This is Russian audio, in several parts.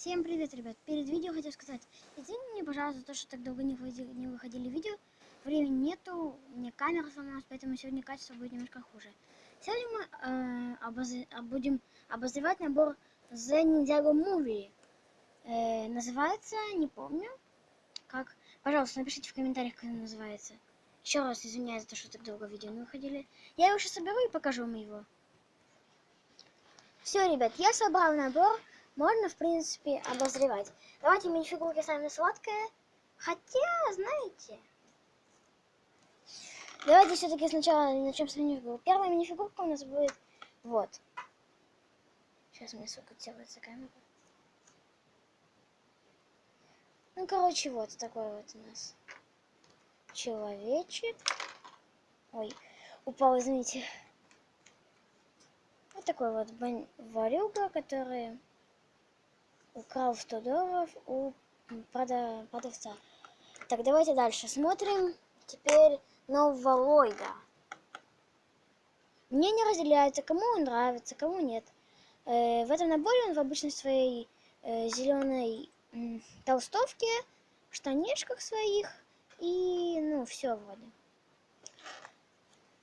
Всем привет, ребят! Перед видео хотел сказать, извините мне, пожалуйста, за то, что так долго не выходили, не выходили видео. Времени нету, мне камера сломалась, поэтому сегодня качество будет немножко хуже. Сегодня мы э, обоз... будем обозревать набор The Ninjago Movie. Э, называется, не помню, как. Пожалуйста, напишите в комментариях, как он называется. Еще раз извиняюсь за то, что так долго видео не выходили. Я его сейчас соберу и покажу вам его. Все, ребят, я собрал набор можно, в принципе, обозревать. Давайте минифигурки самые сладкие. Хотя, знаете... Давайте все-таки сначала начнем с минифигурок. Первая минифигурка у нас будет вот. Сейчас мне сфокусируется камера. Ну, короче, вот такой вот у нас человечек. Ой, упал, извините. Вот такой вот варюга, который украл 100 долларов у продавца. Так, давайте дальше смотрим. Теперь нового Ллойда. Мне не разделяется, кому он нравится, кому нет. Э, в этом наборе он в обычной своей э, зеленой э, толстовке, штанишках своих и, ну, все вроде.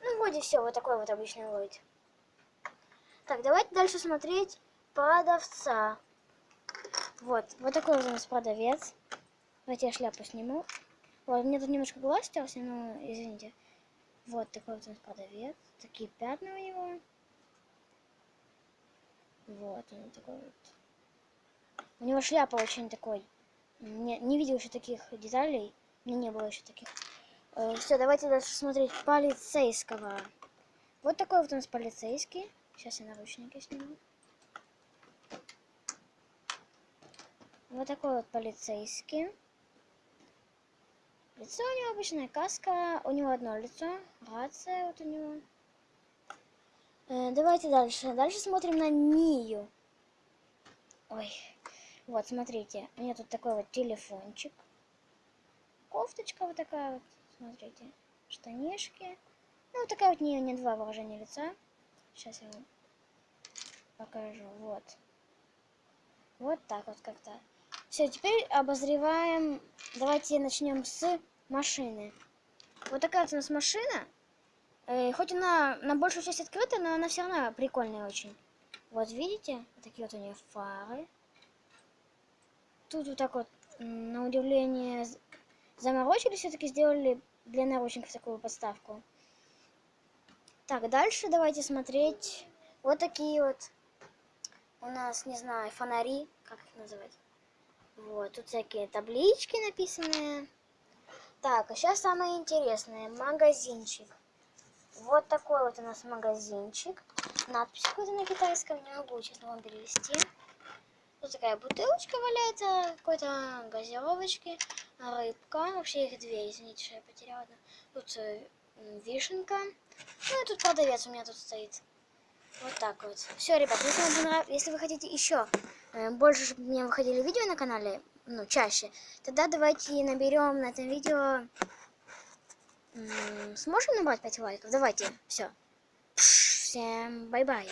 Ну, вроде все, вот такой вот обычный Ллойд. Так, давайте дальше смотреть продавца. Вот, вот такой вот у нас продавец. Давайте я шляпу сниму. Вот, мне тут немножко глаз остался, но извините. Вот такой вот у нас продавец. Такие пятна у него. Вот он такой вот. У него шляпа очень такой. Не, не видел еще таких деталей. У меня не было еще таких. Э, все, давайте дальше смотреть полицейского. Вот такой вот у нас полицейский. Сейчас я наручники сниму. Вот такой вот полицейский. Лицо у него обычная каска. У него одно лицо. Рация вот у него. Э, давайте дальше. Дальше смотрим на Нию. Ой. Вот, смотрите. У нее тут такой вот телефончик. Кофточка вот такая вот. Смотрите. Штанишки. Ну, вот такая вот нее не два выражения лица. Сейчас я вам покажу. Вот. Вот так вот как-то. Все, теперь обозреваем. Давайте начнем с машины. Вот такая вот у нас машина. Э, хоть она на большую часть открыта, но она все равно прикольная очень. Вот видите? Такие вот у нее фары. Тут вот так вот, на удивление, заморочились, все-таки сделали для наручников такую подставку. Так, дальше давайте смотреть. Вот такие вот у нас, не знаю, фонари, как их называть. Вот, тут всякие таблички написанные. Так, а сейчас самое интересное. Магазинчик. Вот такой вот у нас магазинчик. Надпись какой-то на китайском. Не могу, честно, вам перевести. Тут такая бутылочка валяется, какой-то газировочки, рыбка. Вообще их две, извините, что я потеряла. Тут э, вишенка. Ну и тут продавец у меня тут стоит. Вот так вот. Все, ребят, если вам понравилось, если вы хотите еще э, больше, чтобы у меня выходили видео на канале, ну, чаще, тогда давайте наберем на этом видео... Сможем набрать 5 лайков? Давайте, все. Всем bye-bye.